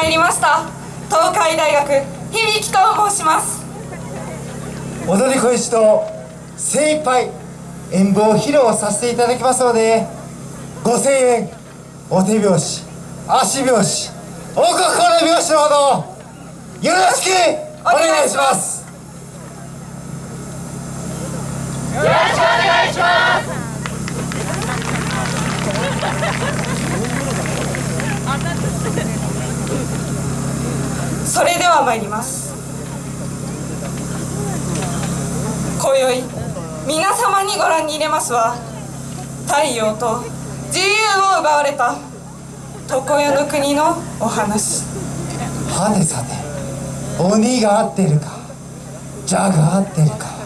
参りました。東海大学響と申します。踊り子一と精一杯演舞を披露させていただきますのでご声援お手拍子足拍子お心拍子のほどよろしくお願いしますよろしくお願いしますそれでは参ります。今宵皆様にご覧に入れますは太陽と自由を奪われた常世の国のお話。はねさて鬼が合ってるか蛇が合ってるか。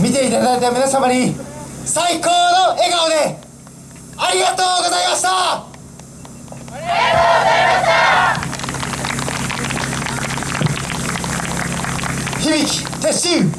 見ていただいた皆様に最高の笑顔でありがとうございました。ありがとうございました。響き鉄心。